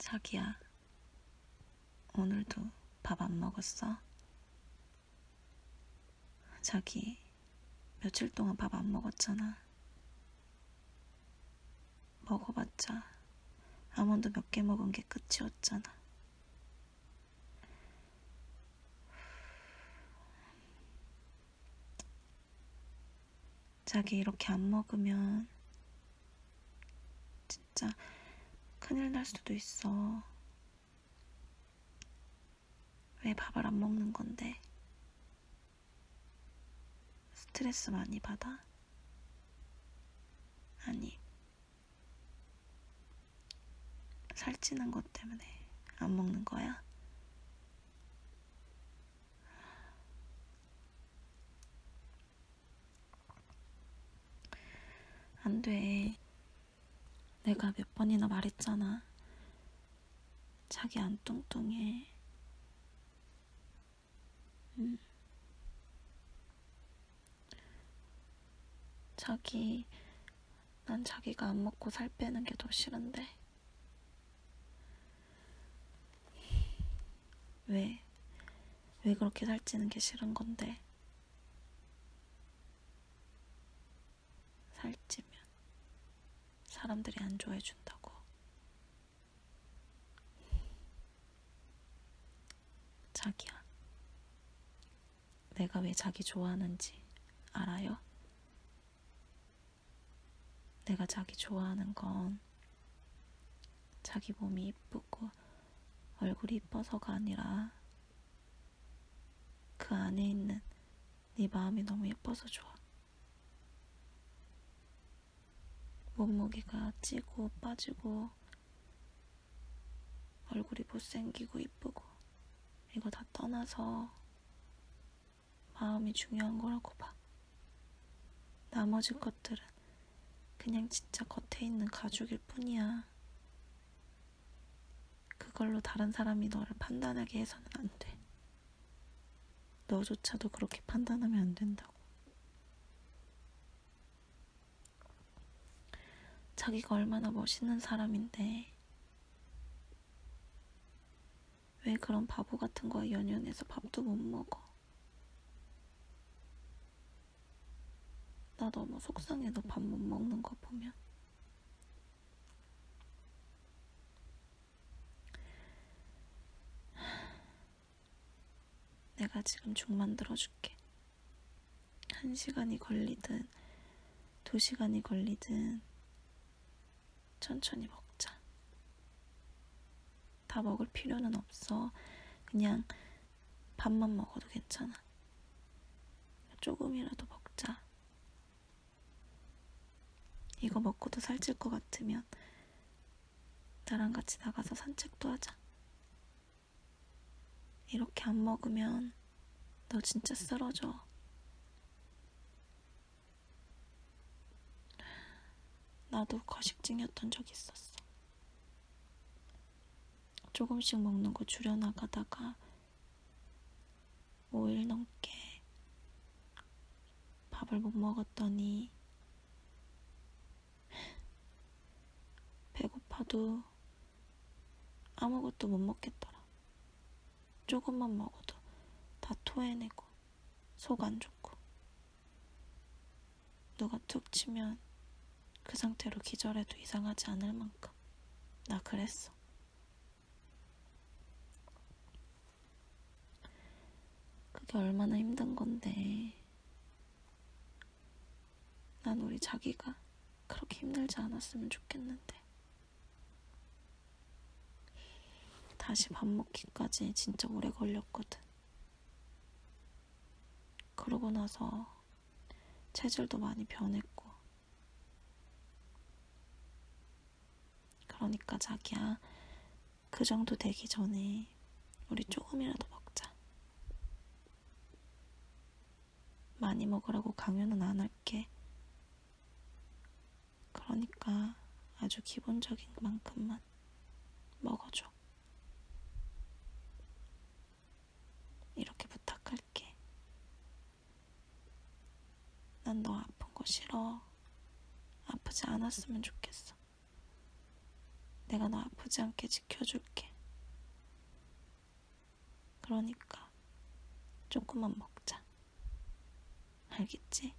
자기야, 오늘도 밥 안 먹었어? 자기, 며칠 동안 밥 안 먹었잖아. 먹어봤자 아몬드 몇 개 먹은 게 끝이었잖아. 자기 이렇게 안 먹으면 진짜 큰일 날 수도 있어. 왜 밥을 안 먹는 건데? 스트레스 많이 받아? 아니, 살찌는 것 때문에 안 먹는 거야? 안 돼. 내가 몇 번이나 말했잖아. 자기 안 뚱뚱해. 음. 자기, 난 자기가 안 먹고 살 빼는 게 더 싫은데. 왜? 왜 그렇게 살찌는 게 싫은 건데? 살찌면 사람들이 안 좋아해 준다고. 자기야. 내가 왜 자기 좋아하는지 알아요? 내가 자기 좋아하는 건 자기 몸이 이쁘고 얼굴이 이뻐서가 아니라 그 안에 있는 네 마음이 너무 예뻐서 좋아. 몸무게가 찌고 빠지고 얼굴이 못생기고 이쁘고 이거 다 떠나서 마음이 중요한 거라고 봐. 나머지 것들은 그냥 진짜 겉에 있는 가죽일 뿐이야. 그걸로 다른 사람이 너를 판단하게 해서는 안 돼. 너조차도 그렇게 판단하면 안 된다고. 자기가 얼마나 멋있는 사람인데 왜 그런 바보 같은 거에 연연해서 밥도 못 먹어? 나 너무 속상해 너 밥 못 먹는 거 보면. 내가 지금 죽 만들어줄게. 한 시간이 걸리든 두 시간이 걸리든 천천히 먹자 다 먹을 필요는 없어 그냥 밥만 먹어도 괜찮아 조금이라도 먹자 이거 먹고도 살찔 것 같으면 나랑 같이 나가서 산책도 하자. 이렇게 안 먹으면 너 진짜 쓰러져. 나도 거식증이었던 적 있었어. 조금씩 먹는 거 줄여나가다가 5일 넘게 밥을 못 먹었더니 배고파도 아무것도 못 먹겠더라. 조금만 먹어도 다 토해내고 속 안 좋고 누가 툭 치면 그 상태로 기절해도 이상하지 않을 만큼 나 그랬어. 그게 얼마나 힘든 건데 난 우리 자기가 그렇게 힘들지 않았으면 좋겠는데. 다시 밥 먹기까지 진짜 오래 걸렸거든. 그러고 나서 체질도 많이 변했고. 그러니까 자기야, 그 정도 되기 전에 우리 조금이라도 먹자. 많이 먹으라고 강요는 안 할게. 그러니까 아주 기본적인 만큼만 먹어줘. 이렇게 부탁할게. 난 너 아픈 거 싫어. 아프지 않았으면 좋겠어. 내가 너 아프지 않게 지켜줄게. 그러니까 조금만 먹자. 알겠지?